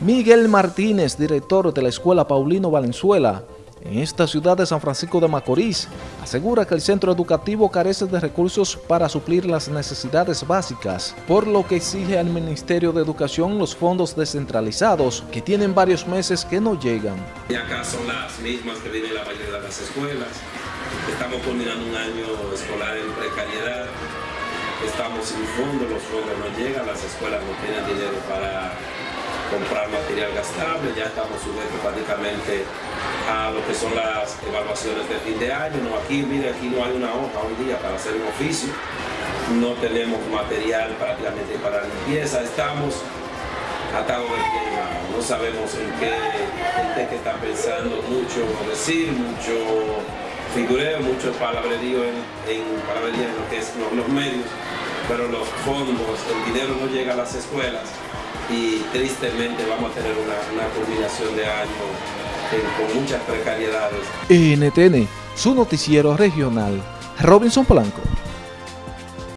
Miguel Martínez, director de la Escuela Paulino Valenzuela, en esta ciudad de San Francisco de Macorís, asegura que el centro educativo carece de recursos para suplir las necesidades básicas, por lo que exige al Ministerio de Educación los fondos descentralizados, que tienen varios meses que no llegan. Y acá son las mismas que vienen la mayoría las escuelas. Estamos culminando un año escolar en precariedad, estamos sin fondos, los fondos no llegan, las escuelas no tienen dinero para material gastable, ya estamos sujetos prácticamente a lo que son las evaluaciones de fin de año. No, aquí, mire, aquí no hay una hoja un día para hacer un oficio, no tenemos material prácticamente para limpieza, estamos atados de pie no sabemos en qué, en qué está pensando mucho decir, mucho figureo, mucho palabrerío en, en, palabrería en lo que es los medios, pero los fondos, el dinero no llega a las escuelas y tristemente vamos a tener una, una culminación de año con muchas precariedades. NTN, su noticiero regional, Robinson Polanco.